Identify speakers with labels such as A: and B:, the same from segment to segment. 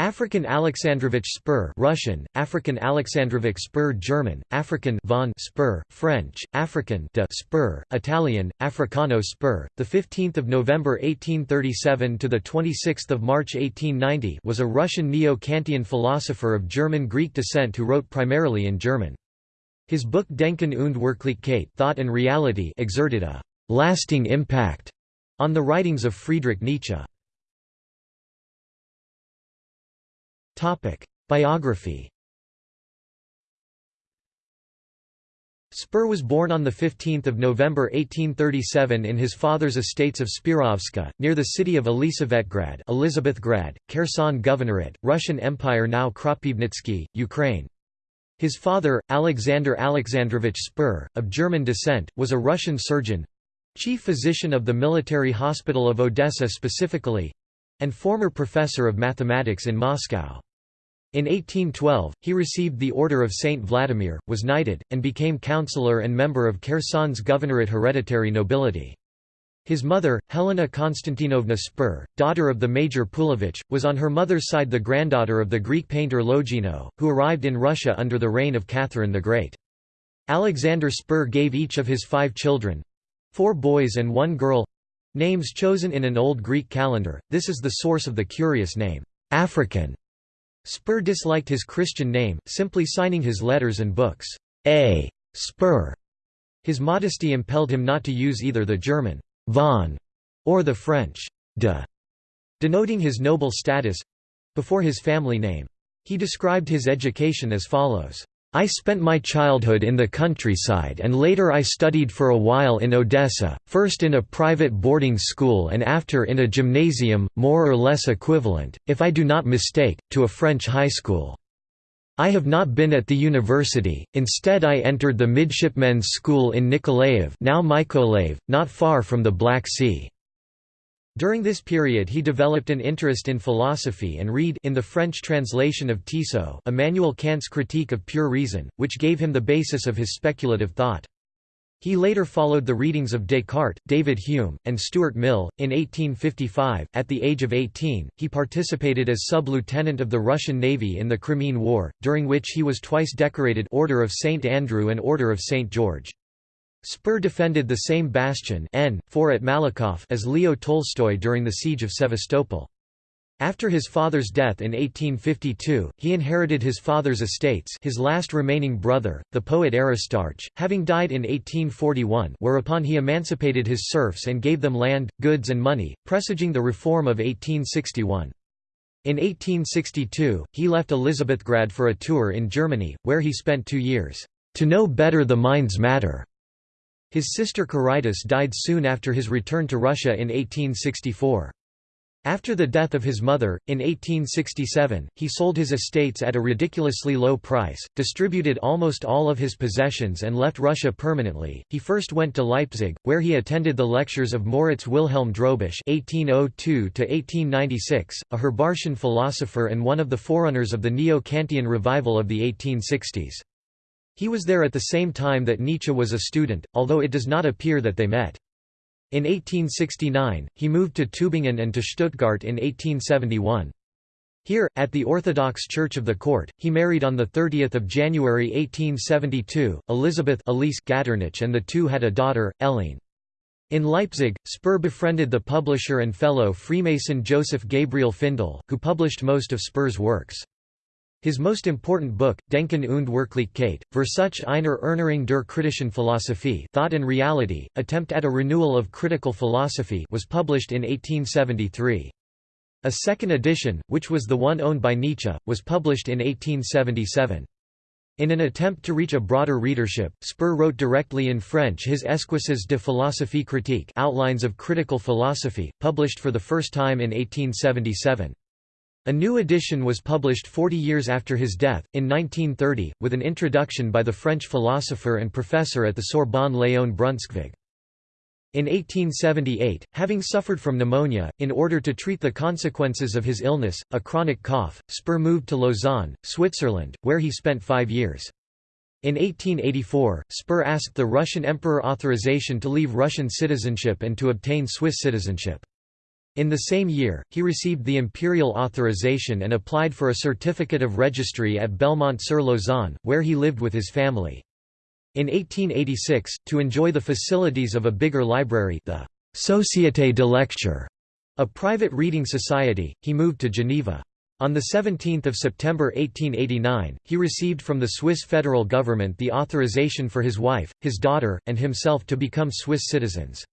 A: African Alexandrovich Spur Russian, African Alexandrovich Spur German, African von Spur, French, African de Spur, Italian, Africano Spur, the 15th of November 1837 to the 26th of March 1890 was a Russian neo-Kantian philosopher of German-Greek descent who wrote primarily in German. His book Denken und Wirklichkeit Thought and Reality exerted a lasting impact on the writings of Friedrich Nietzsche. Biography Spur was born on 15 November 1837 in his father's estates of Spirovska, near the city of Elisavetgrad Elizabethgrad, Kherson Governorate, Russian Empire now Kropyvnytsky, Ukraine. His father, Alexander Alexandrovich Spur, of German descent, was a Russian surgeon—chief physician of the military hospital of Odessa specifically—and former professor of mathematics in Moscow. In 1812, he received the Order of Saint Vladimir, was knighted, and became councillor and member of Kherson's governorate hereditary nobility. His mother, Helena Konstantinovna Spur, daughter of the Major Pulovich, was on her mother's side the granddaughter of the Greek painter Logino, who arrived in Russia under the reign of Catherine the Great. Alexander Spur gave each of his five children—four boys and one girl—names chosen in an old Greek calendar, this is the source of the curious name, African. Spur disliked his Christian name, simply signing his letters and books, A. Spur. His modesty impelled him not to use either the German von or the French de, denoting his noble status before his family name. He described his education as follows. I spent my childhood in the countryside and later I studied for a while in Odessa, first in a private boarding school and after in a gymnasium, more or less equivalent, if I do not mistake, to a French high school. I have not been at the university, instead I entered the midshipmen's school in Nikolaev now Mykolaiv, not far from the Black Sea. During this period he developed an interest in philosophy and read in the French translation of Tissot Immanuel Kant's Critique of Pure Reason, which gave him the basis of his speculative thought. He later followed the readings of Descartes, David Hume, and Stuart Mill. In 1855, at the age of 18, he participated as sub-lieutenant of the Russian Navy in the Crimean War, during which he was twice decorated Order of St. Andrew and Order of St. George. Spur defended the same bastion N, 4 at Malakoff as Leo Tolstoy during the Siege of Sevastopol. After his father's death in 1852, he inherited his father's estates his last remaining brother, the poet Aristarch, having died in 1841 whereupon he emancipated his serfs and gave them land, goods and money, presaging the reform of 1861. In 1862, he left Elizabethgrad for a tour in Germany, where he spent two years, "...to know better the mind's matter." His sister Quiritis died soon after his return to Russia in 1864. After the death of his mother, in 1867, he sold his estates at a ridiculously low price, distributed almost all of his possessions and left Russia permanently. He first went to Leipzig, where he attended the lectures of Moritz Wilhelm Drobisch (1802–1896), a Herbartian philosopher and one of the forerunners of the Neo-Kantian revival of the 1860s. He was there at the same time that Nietzsche was a student, although it does not appear that they met. In 1869, he moved to Tübingen and to Stuttgart in 1871. Here, at the Orthodox Church of the Court, he married on 30 January 1872, Elizabeth Elise and the two had a daughter, Helene. In Leipzig, Spur befriended the publisher and fellow Freemason Joseph Gabriel Findel, who published most of Spur's works. His most important book, Denken und Wirklichkeit, Versuch einer Erneuerung der kritischen Philosophie Thought and Reality, Attempt at a Renewal of Critical Philosophy was published in 1873. A second edition, which was the one owned by Nietzsche, was published in 1877. In an attempt to reach a broader readership, Spur wrote directly in French his Esquisses de philosophie critique Outlines of Critical Philosophy, published for the first time in 1877. A new edition was published 40 years after his death, in 1930, with an introduction by the French philosopher and professor at the Sorbonne Léon Brunschvicg. In 1878, having suffered from pneumonia, in order to treat the consequences of his illness, a chronic cough, Spur moved to Lausanne, Switzerland, where he spent five years. In 1884, Spur asked the Russian emperor authorization to leave Russian citizenship and to obtain Swiss citizenship. In the same year, he received the imperial authorization and applied for a certificate of registry at Belmont-sur-Lausanne, where he lived with his family. In 1886, to enjoy the facilities of a bigger library the Société de lecture, a private reading society, he moved to Geneva. On 17 September 1889, he received from the Swiss federal government the authorization for his wife, his daughter, and himself to become Swiss citizens.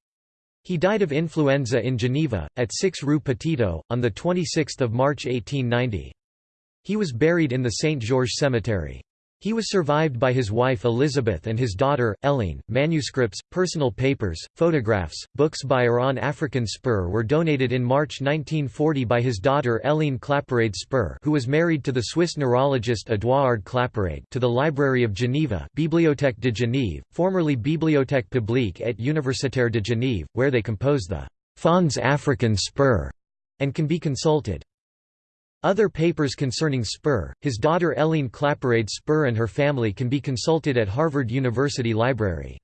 A: He died of influenza in Geneva, at 6 Rue Petitot, on 26 March 1890. He was buried in the St. Georges Cemetery. He was survived by his wife Elizabeth and his daughter, Helene. Manuscripts, personal papers, photographs, books by or on African Spur were donated in March 1940 by his daughter Helene Claparède Spur who was married to the Swiss neurologist Édouard Claparède to the Library of Geneva Bibliothèque de Genève, formerly Bibliothèque publique et universitaire de Genève, where they compose the Fonds African Spur and can be consulted. Other papers concerning Spur, his daughter Eileen Claparède Spur and her family can be consulted at Harvard University Library.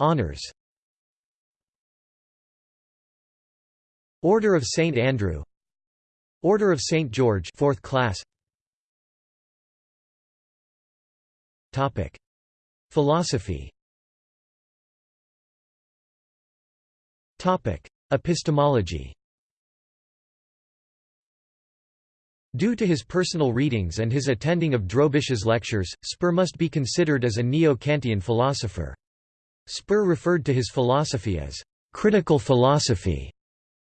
A: Honours Order of St Andrew. Order of St George 4th class. Topic Philosophy. Topic Epistemology Due to his personal readings and his attending of Drobisch's lectures, Spur must be considered as a neo-Kantian philosopher. Spur referred to his philosophy as critical philosophy.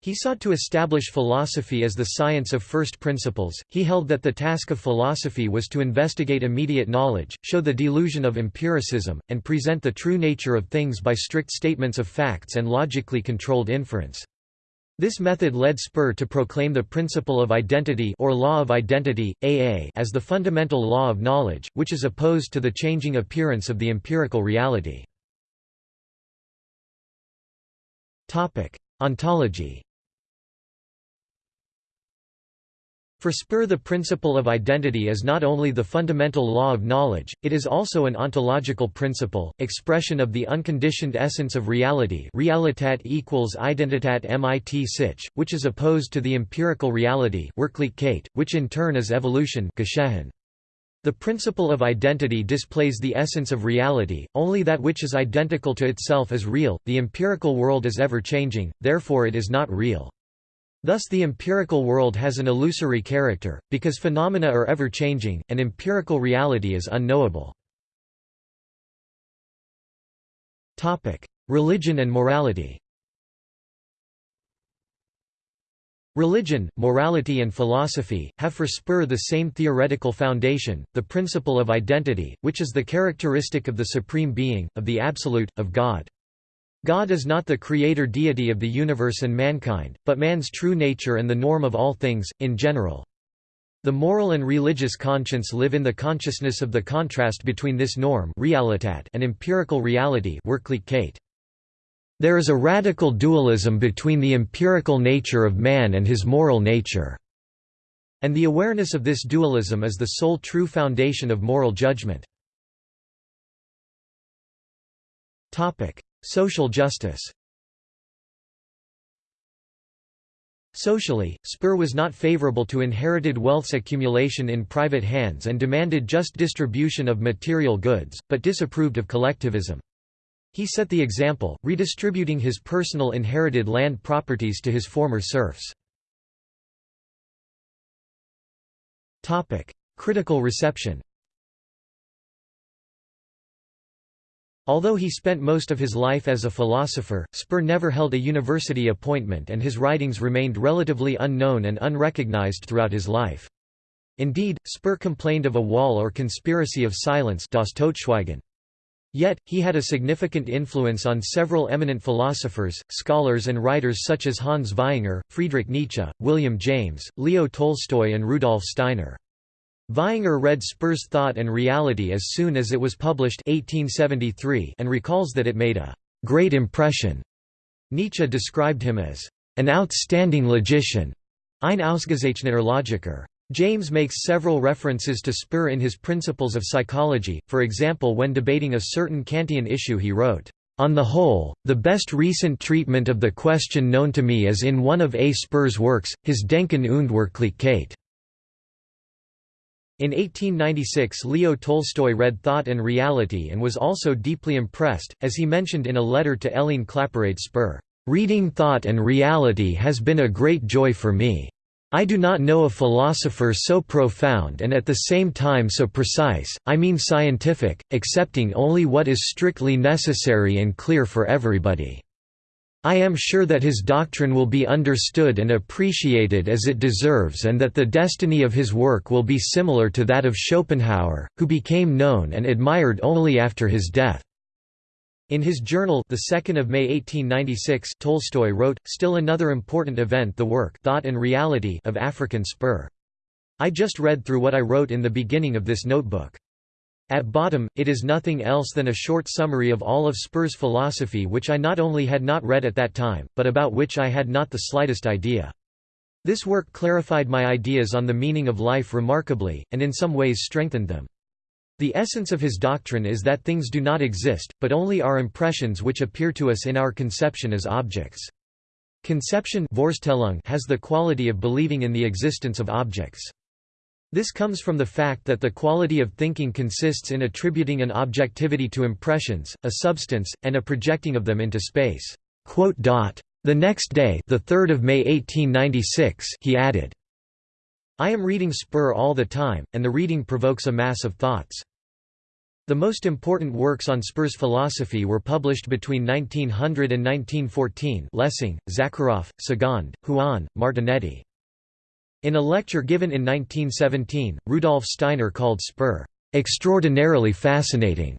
A: He sought to establish philosophy as the science of first principles. He held that the task of philosophy was to investigate immediate knowledge, show the delusion of empiricism, and present the true nature of things by strict statements of facts and logically controlled inference. This method led Spur to proclaim the principle of identity or law of identity AA as the fundamental law of knowledge, which is opposed to the changing appearance of the empirical reality. Topic: Ontology For Spur the principle of identity is not only the fundamental law of knowledge, it is also an ontological principle, expression of the unconditioned essence of reality realitat equals identitat mit sich, which is opposed to the empirical reality which in turn is evolution the principle of identity displays the essence of reality, only that which is identical to itself is real, the empirical world is ever-changing, therefore it is not real. Thus the empirical world has an illusory character, because phenomena are ever-changing, and empirical reality is unknowable. Religion and morality Religion, morality and philosophy, have for Spur the same theoretical foundation, the principle of identity, which is the characteristic of the Supreme Being, of the Absolute, of God. God is not the creator deity of the universe and mankind, but man's true nature and the norm of all things, in general. The moral and religious conscience live in the consciousness of the contrast between this norm and empirical reality There is a radical dualism between the empirical nature of man and his moral nature. And the awareness of this dualism is the sole true foundation of moral judgment. Social justice Socially, Spur was not favorable to inherited wealth's accumulation in private hands and demanded just distribution of material goods, but disapproved of collectivism. He set the example, redistributing his personal inherited land properties to his former serfs. Critical reception Although he spent most of his life as a philosopher, Spur never held a university appointment and his writings remained relatively unknown and unrecognized throughout his life. Indeed, Spur complained of a wall or conspiracy of silence das Totschweigen. Yet, he had a significant influence on several eminent philosophers, scholars and writers such as Hans Vaihinger, Friedrich Nietzsche, William James, Leo Tolstoy and Rudolf Steiner. Vaihinger read Spur's Thought and Reality as soon as it was published 1873 and recalls that it made a «great impression». Nietzsche described him as «an outstanding logician» ein ausgezeichneter Logiker. James makes several references to Spur in his Principles of Psychology, for example when debating a certain Kantian issue he wrote, On the whole, the best recent treatment of the question known to me is in one of A. Spur's works, his Denken und Wirklichkeit. In 1896 Leo Tolstoy read Thought and Reality and was also deeply impressed, as he mentioned in a letter to Hélène Claparède Spur, "...reading Thought and Reality has been a great joy for me. I do not know a philosopher so profound and at the same time so precise, I mean scientific, accepting only what is strictly necessary and clear for everybody. I am sure that his doctrine will be understood and appreciated as it deserves and that the destiny of his work will be similar to that of Schopenhauer, who became known and admired only after his death. In his journal the 2nd of May 1896 Tolstoy wrote, still another important event the work Thought and Reality of African Spur. I just read through what I wrote in the beginning of this notebook. At bottom, it is nothing else than a short summary of all of Spur's philosophy which I not only had not read at that time, but about which I had not the slightest idea. This work clarified my ideas on the meaning of life remarkably, and in some ways strengthened them. The essence of his doctrine is that things do not exist, but only are impressions which appear to us in our conception as objects. Conception has the quality of believing in the existence of objects. This comes from the fact that the quality of thinking consists in attributing an objectivity to impressions, a substance, and a projecting of them into space. The next day the 3rd of May 1896 he added, I am reading Spur all the time, and the reading provokes a mass of thoughts. The most important works on Spur's philosophy were published between 1900 and 1914 Lessing, Zakharov, Segond, Huon, Martinetti. In a lecture given in 1917, Rudolf Steiner called Spur, "...extraordinarily fascinating",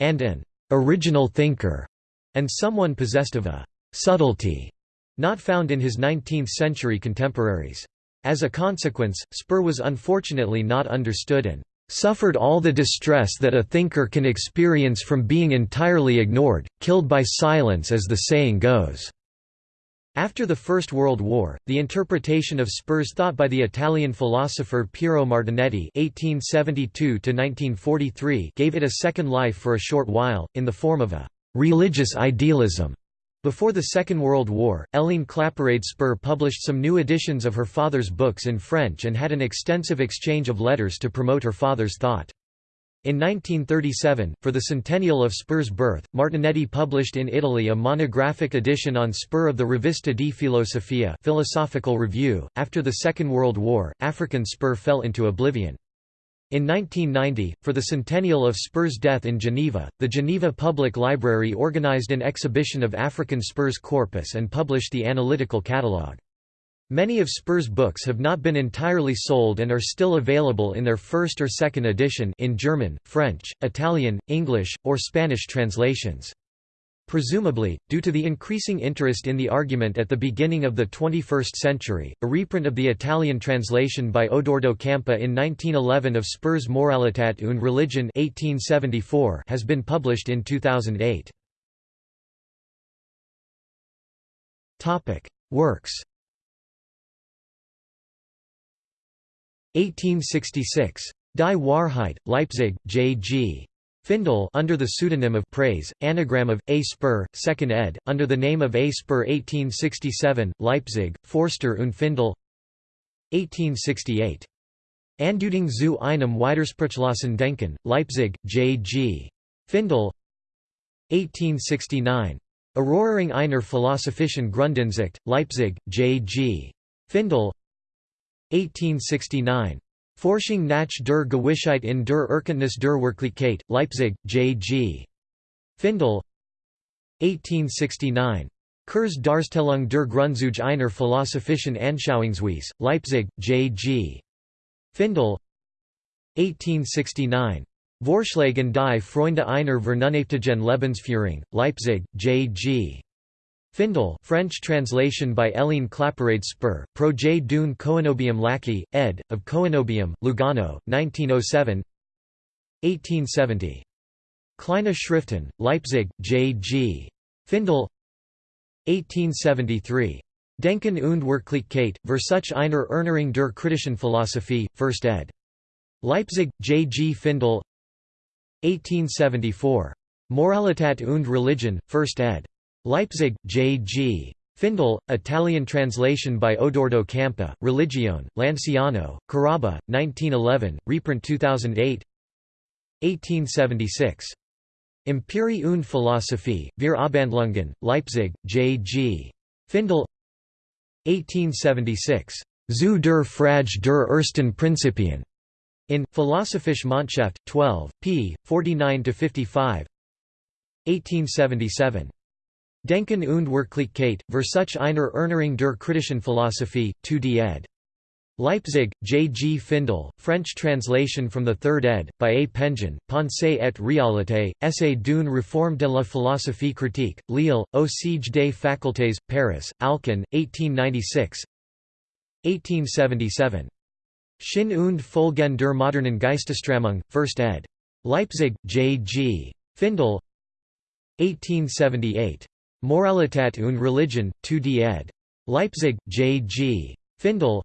A: and an "...original thinker", and someone possessed of a "...subtlety", not found in his 19th-century contemporaries. As a consequence, Spur was unfortunately not understood and suffered all the distress that a thinker can experience from being entirely ignored, killed by silence as the saying goes." After the First World War, the interpretation of Spur's thought by the Italian philosopher Piero Martinetti (1872–1943) gave it a second life for a short while, in the form of a religious idealism. Before the Second World War, Hélène Claparède Spur published some new editions of her father's books in French and had an extensive exchange of letters to promote her father's thought. In 1937, for the centennial of Spur's birth, Martinetti published in Italy a monographic edition on Spur of the Rivista di Filosofia Philosophical Review. After the Second World War, African Spur fell into oblivion. In 1990, for the centennial of Spur's death in Geneva, the Geneva Public Library organized an exhibition of African Spur's corpus and published the analytical catalogue. Many of Spur's books have not been entirely sold and are still available in their first or second edition in German, French, Italian, English, or Spanish translations. Presumably, due to the increasing interest in the argument at the beginning of the 21st century, a reprint of the Italian translation by Odoardo Campa in 1911 of Spur's Moralitat und Religion 1874 has been published in 2008. Works 1866. Die Wahrheit, Leipzig, J. G. Findel under the pseudonym of Praise, anagram of A. Spur, 2nd ed., under the name of A. Spur 1867, Leipzig, Forster und Findel 1868. Anduting zu einem Widersprüchlosen Denken, Leipzig, J. G. Findel 1869. Erörung einer philosophischen Grundansicht, Leipzig, J. G. Findel 1869. Forschung nach der Gewissheit in der Erkenntnis der Wirklichkeit, Leipzig, J. G. Findel 1869. Kurs Darstellung der Grundzüge einer philosophischen Anschauungsweise, Leipzig, J. G. Findel 1869. Vorschläge die Freunde einer vernünftigen Lebensführung, Leipzig, J. Findel French translation by Hélène Claparède Spur, Projet d'une Coenobium Lackey, ed., of Coenobium, Lugano, 1907 1870. Kleine Schriften, Leipzig, J. G. Findel 1873. Denken und Wirklichkeit, Versuch einer Erneuerung der kritischen Philosophie, 1st ed. Leipzig, J. G. Findel 1874. Moralität und Religion, 1st ed. Leipzig, J. G. Findel, Italian translation by Odoardo Campa, Religione, Lanciano, Carrabba, 1911, reprint 2008 1876. Empiri und Philosophie, Wir Abhandlungen, Leipzig, J. G. Findel 1876. Zu der Frage der ersten Prinzipien. In Philosophische Mondschaft, 12, p. 49–55 1877. Denken und Wirklichkeit, Versuch einer Erneuerung der kritischen Philosophie, 2d ed. Leipzig, J. G. Findel, French translation from the 3rd ed., by A. Pension, Pensée et réalité, Essai d'une réforme de la philosophie critique, Lille, Au siège des facultés, Paris, Alcan, 1896 1877. Sinn und Folgen der modernen Geistesströmung, 1st ed. Leipzig, J. G. Findel 1878. Moralität und Religion, 2d ed. Leipzig, J. G. Findel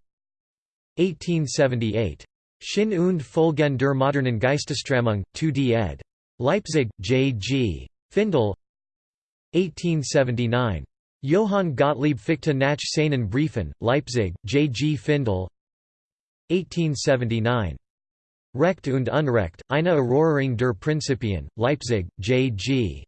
A: 1878. Sinn und Folgen der modernen Geistesströmung, 2d ed. Leipzig, J. G. Findel 1879. Johann Gottlieb Fichte nach seinen Briefen, Leipzig, J. G. Findel 1879. Recht und Unrecht, eine Erörterung der Prinzipien, Leipzig, J. G.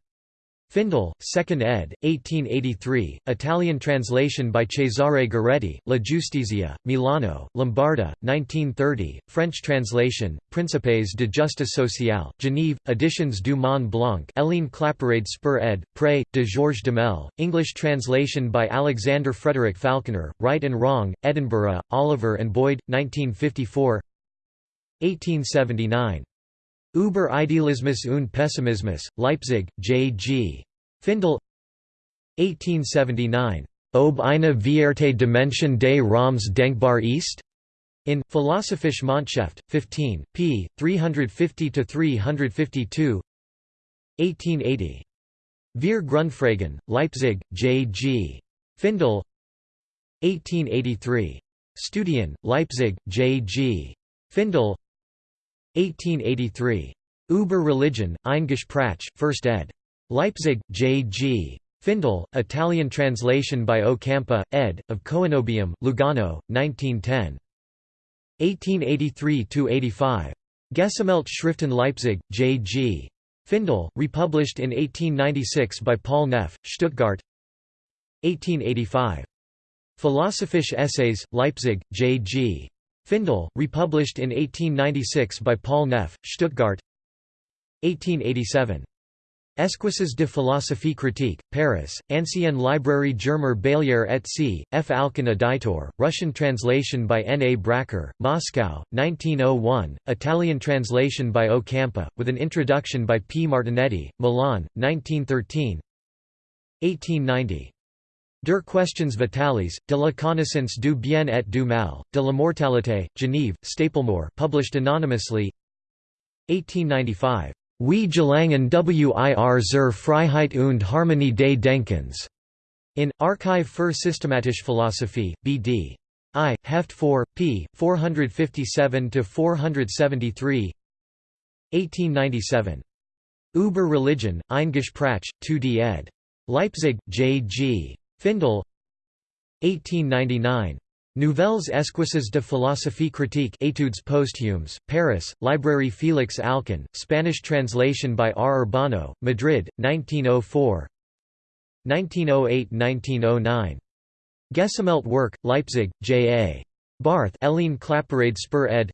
A: Findel, 2nd ed., 1883, Italian translation by Cesare Goretti, La Giustizia, Milano, Lombarda, 1930, French translation, Principes de justice sociale, Genève, Editions du Mont Blanc Hélène Claparède Spur ed., Pré, de Georges Demel, English translation by Alexander Frederick Falconer, Right and Wrong, Edinburgh, Oliver and Boyd, 1954 1879. Über Idealismus und Pessimismus, Leipzig, J. G. Findel 1879. Ob eine Vierte Dimension des Raums denkbar ist? In Philosophische Mondschaft, 15, p. 350–352 1880. Wir Grundfragen, Leipzig, J. G. Findel 1883. Studien, Leipzig, J. G. Findel 1883. Über Religion, ein Gespräch, 1st ed. Leipzig, J. G. Findel, Italian translation by O. Campa, ed., of Coenobium, Lugano, 1910. 1883–85. Gesammelt Schriften Leipzig, J. G. Findel, republished in 1896 by Paul Neff, Stuttgart 1885. Philosophische Essays, Leipzig, J. G. Findel, republished in 1896 by Paul Neff, Stuttgart 1887. Esquisses de philosophie critique, Paris, Ancienne Librairie Germer Baillière et C., F. Alcan Editor, Russian translation by N. A. Bracker, Moscow, 1901, Italian translation by O. Campa, with an introduction by P. Martinetti, Milan, 1913 1890. Der Questions Vitalis, de la connaissance du bien et du mal, de la mortalité, Genève, Stapelmohr published anonymously 1895. Wie Gelangen wir zur Freiheit und Harmonie des Denkens. In Archive für Systematische Philosophie, B.D. I, Heft 4, p. 457–473 1897. Über Religion, ein Gespräch, 2d ed. Leipzig, J. Findel 1899. Nouvelles esquisses de philosophie critique Etudes posthumes, Paris, Librairie Félix Alcan, Spanish translation by R. Urbano, Madrid, 1904 1908–1909. Gesammelt Werk, Leipzig, J. A. Barth Hélène Claparède Spur ed.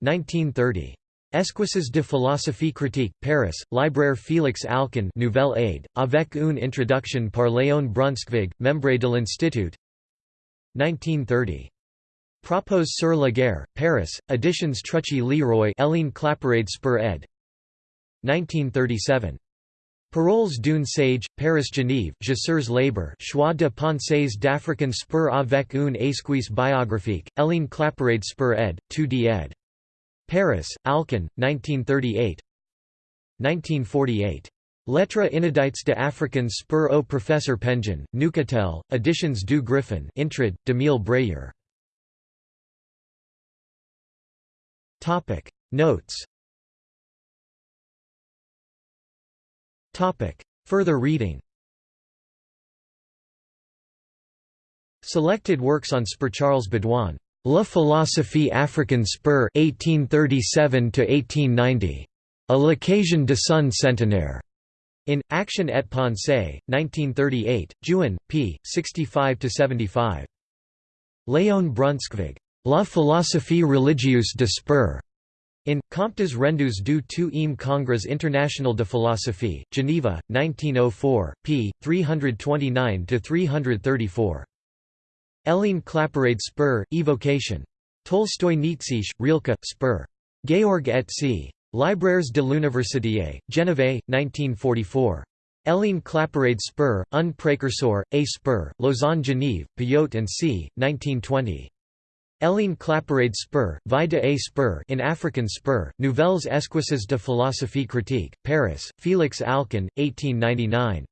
A: 1930. Esquisses de philosophie critique, Paris, Libraire Félix Alcan Nouvelle Aide, avec une introduction par Léon Brunschvicg, membre de l'Institut 1930. Propos sur la guerre, Paris, Editions Truchy Leroy Hélène Claparède Spur ed. 1937. Paroles d'une sage, Paris-Genève, Chasseurs Labour Choix de pensées d'African Spur avec une esquisse biographique, Hélène Claparède Spur ed., 2d ed. Paris, Alcan, 1938 1948. Lettres inédites de African Spur au Professeur Pension, Neuchâtel, Editions du Griffin Intrad, d'Emile Bréhier. Notes Further reading Selected works on Spur Charles Baudouin. La philosophie africaine Spur 1837–1890. A l'occasion de son centenaire. In Action et Pensée, 1938, Juin, p. 65–75. Léon Brunschvicg. La philosophie religieuse de Spur. In, Comptes rendus du tout im Congrès international de philosophie, Geneva, 1904, p. 329–334. Hélène Claparède Spur, Evocation. Tolstoy Nietzsche, Rilke, Spur. Georg et C. Libraires de l'Université, Genève, 1944. Hélène Claparède Spur, Un précurseur, A Spur, Lausanne-Genève, Payot and C., 1920. Hélène Claparède Spur, Vie de A Spur in African Spur, Nouvelles esquisses de philosophie critique, Paris, Félix Alcan, 1899.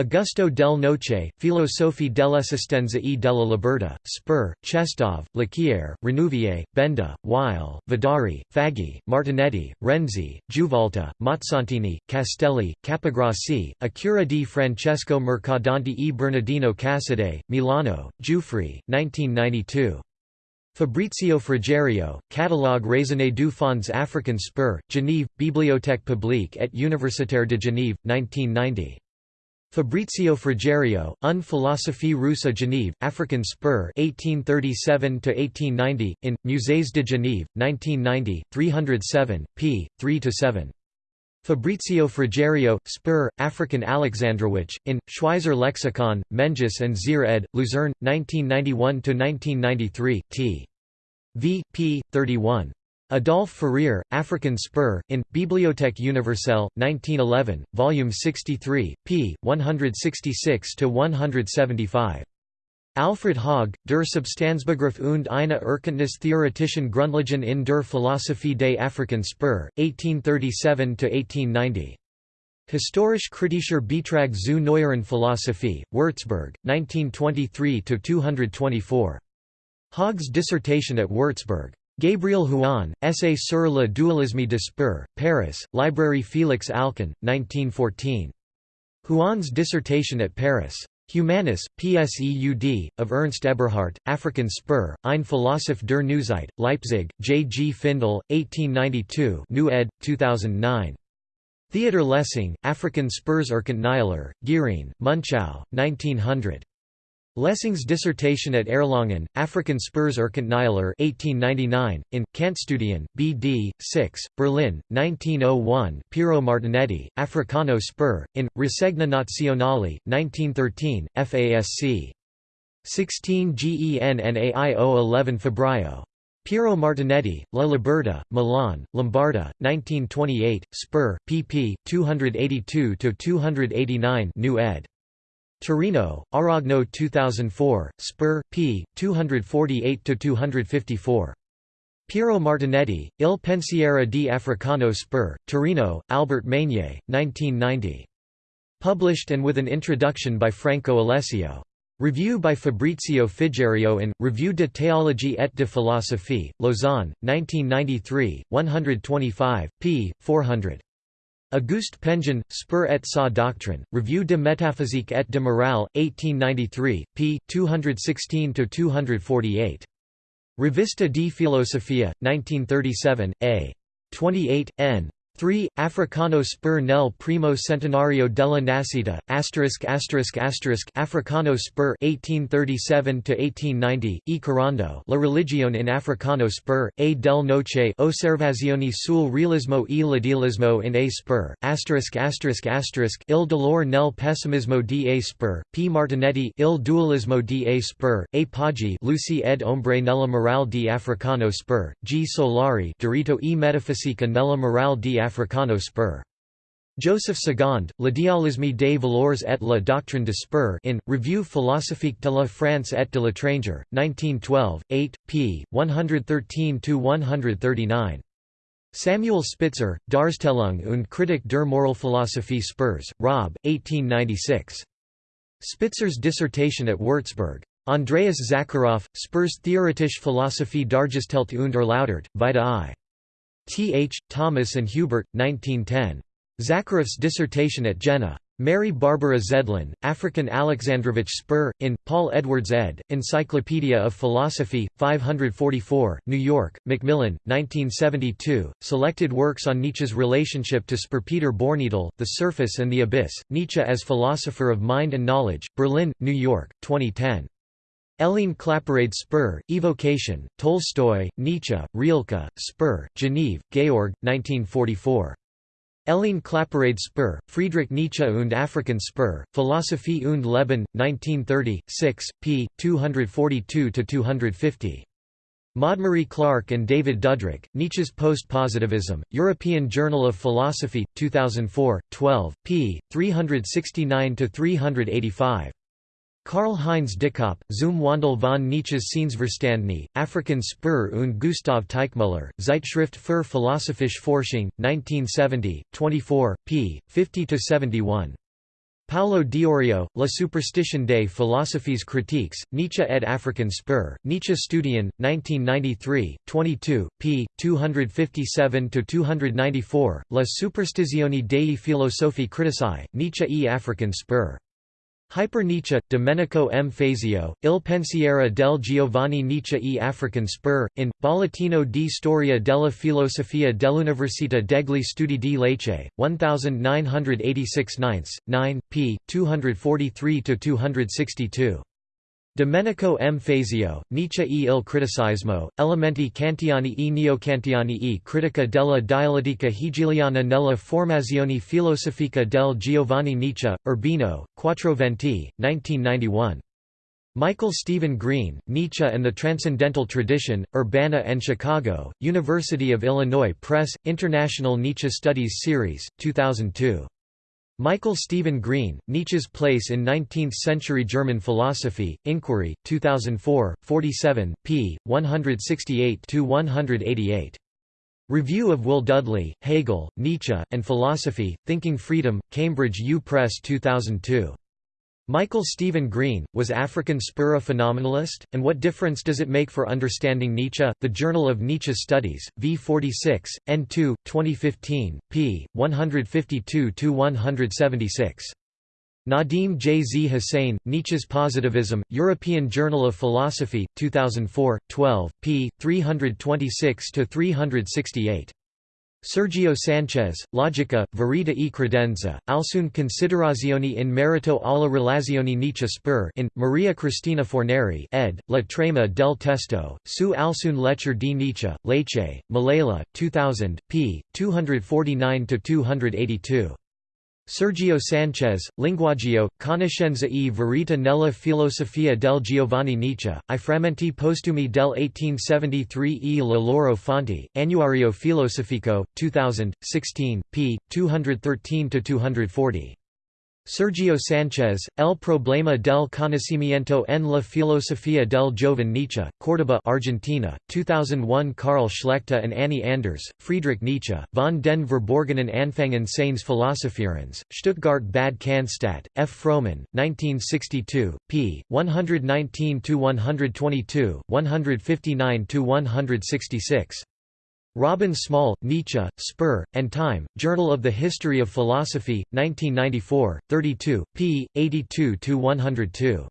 A: Augusto del Noce, Philosophie dell'esistenza e della libertà, Spur, Chestov, Laquière, Renouvier, Benda, Weil, Vadari, Faggi, Martinetti, Renzi, Juvolta, Mazzantini, Castelli, Capograssi, Accura di Francesco Mercadante e Bernardino Cassade, Milano, Giuffre, 1992. Fabrizio Frigerio, Catalogue raisonné du Fonds africain Spur, Genève, Bibliothèque publique et universitaire de Genève, 1990. Fabrizio Frigerio, Un philosophie russe à Genève, African Spur 1837–1890, in, Musées de Genève, 1990, 307, p. 3–7. Fabrizio Frigerio, Spur, African Alexandrowicz, in, Schweizer Lexikon, Meintjes and Zier ed., Luzerne, 1991–1993, t. v. p. 31. Adolphe Fourier, African Spur, in, Bibliothèque universelle, 1911, Volume 63, p. 166–175. Alfred Haag, Der Substanzbegriff und eine Erkenntnis theoretischen Grundlagen in der Philosophie des African Spur, 1837–1890. Historisch-kritischer Beitrag zu neueren Philosophie, Würzburg, 1923–224. Haag's dissertation at Würzburg. Gabriel Huon, Essai sur le dualisme de Spur, Paris, Librairie Félix Alcan, 1914. Huon's dissertation at Paris. Humanis, Pseud, of Ernst Eberhard, African Spur, Ein Philosoph der Neuzeit, Leipzig, J. G. Findel, 1892 New ed. 2009. Theodor Lessing, African Spurs Erkant Nihiler, Giering, Munchau, 1900. Lessing's dissertation at Erlangen, African Spurs Erkant Nihiler 1899, in, Kantstudien, B.D., 6, Berlin, 1901 Piero Martinetti, Africano Spur, in, Rassegna Nazionale, 1913, FASC. 16 GENNAIO 11 Febbraio. Piero Martinetti, La Libertà, Milan, Lombarda, 1928, Spur, pp. 282–289 New ed. Torino, Aragno 2004, Spur, p. 248–254. Piero Martinetti, Il pensiero di Africano Spur, Torino, Albert Magne, 1990. Published and with an introduction by Franco Alessio. Review by Fabrizio Frigerio in, Revue de théologie et de philosophie, Lausanne, 1993, 125, p. 400. Auguste Pension, Spur et sa doctrine, Revue de métaphysique et de morale, 1893, p. 216–248. Revista di Filosofia, 1937, a. 28, n. 3. Africano spur nel primo centenario della nascita, asterisk asterisk asterisk Africano spur 1837–1890, e Corando La religione in Africano spur, a del noce Osservazioni sul realismo e l'idealismo in a spur, asterisk asterisk asterisk Il dolore nel pessimismo di a spur, P. Martinetti Il dualismo di a spur, a Poggi Lucy ed ombre nella morale di Africano spur, G. Solari Diritto e metafisica nella morale di Africano Africano Spur. Joseph Segond, L'idéalisme des valeurs et la doctrine de Spur in, Revue philosophique de la France et de l'étranger, 1912, 8, p. 113–139. Samuel Spitzer, Darstellung und Kritik der Moralphilosophie Spurs, Rob, 1896. Spitzer's dissertation at Würzburg. Andreas Zakharov, Spurs Theoretische Philosophie dargestellt und erläutert, Vita I. T. H., Thomas and Hubert, 1910. Zakharov's dissertation at Jena. Mary Barbara Zeldin, African Alexandrovich Spur, in, Paul Edwards ed., Encyclopedia of Philosophy, 544, New York, Macmillan, 1972, Selected Works on Nietzsche's Relationship to Spur Peter Bornedal, The Surface and the Abyss, Nietzsche as Philosopher of Mind and Knowledge, Berlin, New York, 2010. Hélène Claparède Spur, Evocation, Tolstoy, Nietzsche, Rilke, Spur, Geneve, Georg, 1944. Hélène Claparède Spur, Friedrich Nietzsche und African Spur, Philosophie und Leben, 1930, 6, p. 242–250. Maudemarie Clark and David Dudrick, Nietzsche's Post-Positivism, European Journal of Philosophy, 2004, 12, p. 369–385. Karl-Heinz Dickopp, Zum Wandel von Nietzsches Sehnsverstandni, African Spur und Gustav Teichmuller, Zeitschrift für philosophische Forschung, 1970, 24, p. 50–71. Paolo D'Iorio, La Superstition des philosophies critiques, Nietzsche ed African Spur, Nietzsche Studien, 1993, 22, p. 257–294, La Superstizione dei filosofi critici, Nietzsche e African Spur. Hyper Nietzsche, Domenico M. Fazio, Il pensiero del Giovanni Nietzsche e African Spur, in, Bollettino di Storia della Filosofia dell'Università degli Studi di Lecce, 1986 9, p. 243–262. Domenico M. Fazio, Nietzsche e il criticismo, elementi kantiani e neokantiani e critica della dialettica hegeliana nella formazione filosofica del Giovanni Nietzsche, Urbino, Quattroventi, 1991. Michael Stephen Green, Nietzsche and the Transcendental Tradition, Urbana and Chicago, University of Illinois Press, International Nietzsche Studies Series, 2002. Michael Stephen Green, Nietzsche's Place in Nineteenth-Century German Philosophy, Inquiry, 2004, 47, p. 168–188. Review of Will Dudley, Hegel, Nietzsche, and Philosophy, Thinking Freedom, Cambridge U Press 2002. Michael Stephen Green, was African Spur a phenomenalist, and what difference does it make for understanding Nietzsche? The Journal of Nietzsche Studies, v. 46, N2, 2015, p. 152–176. Nadeem J. Z. Hussain, Nietzsche's Positivism, European Journal of Philosophy, 2004, 12, p. 326–368. Sergio Sanchez, Logica, Verita e Credenza, alcune considerazioni in merito alla relazione Nietzsche Spur in, Maria Cristina Fornari ed., La Trema del Testo, su alcune lettere di Nietzsche, Lecce, Malala, 2000, p. 249–282. Sergio Sanchez, Linguaggio, Conoscenza e Verità nella filosofia del Giovanni Nietzsche, I frammenti postumi del 1873 e le loro fonti, Annuario Filosofico, 2000, 16, p. 213–240. Sergio Sanchez, El problema del conocimiento en la filosofía del joven Nietzsche, Córdoba Argentina, 2001 Karl Schlechta and Annie Anders, Friedrich Nietzsche, von den Verborgenen Anfangen seines Philosophierens, Stuttgart Bad Cannstatt, F. Frommann, 1962, p. 119–122, 159–166. Robin Small, Nietzsche, Spur, and Time, Journal of the History of Philosophy, 1994, 32, p. 82–102.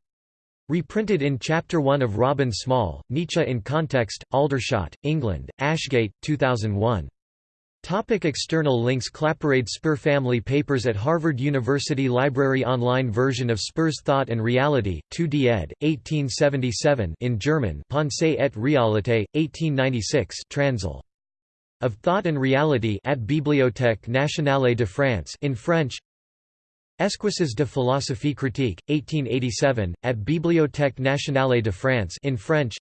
A: Reprinted in Chapter 1 of Robin Small, Nietzsche in Context, Aldershot, England, Ashgate, 2001. Topic external links Claparède Spur Family Papers at Harvard University Library Online version of Spur's Thought and Reality, 2d ed., 1877 in German Pensée et Réalité, 1896 Transl. Of Thought and Reality at Bibliothèque nationale de France in French. Esquisses de philosophie critique, 1887, at Bibliothèque nationale de France in French.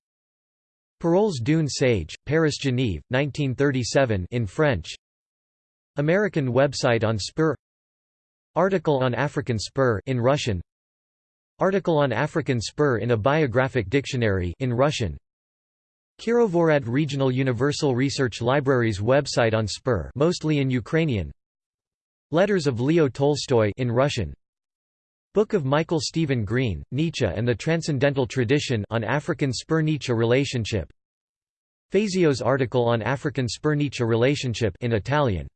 A: Paroles d'une sage, Paris-Genève, 1937 in French. American website on Spur. Article on African Spur in Russian. Article on African Spur in a biographic dictionary in Russian Kirovohrad Regional Universal Research Library's website on Spur mostly in Ukrainian. Letters of Leo Tolstoy in Russian. Book of Michael Stephen Green, Nietzsche and the Transcendental Tradition on African Spur-Nietzsche relationship. Fazio's article on African Spur-Nietzsche relationship in Italian